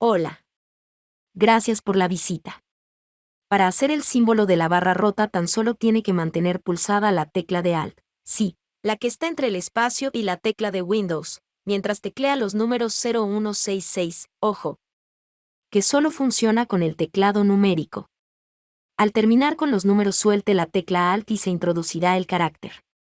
Hola. Gracias por la visita. Para hacer el símbolo de la barra rota tan solo tiene que mantener pulsada la tecla de Alt. Sí, la que está entre el espacio y la tecla de Windows, mientras teclea los números 0166, ojo, que solo funciona con el teclado numérico. Al terminar con los números suelte la tecla Alt y se introducirá el carácter.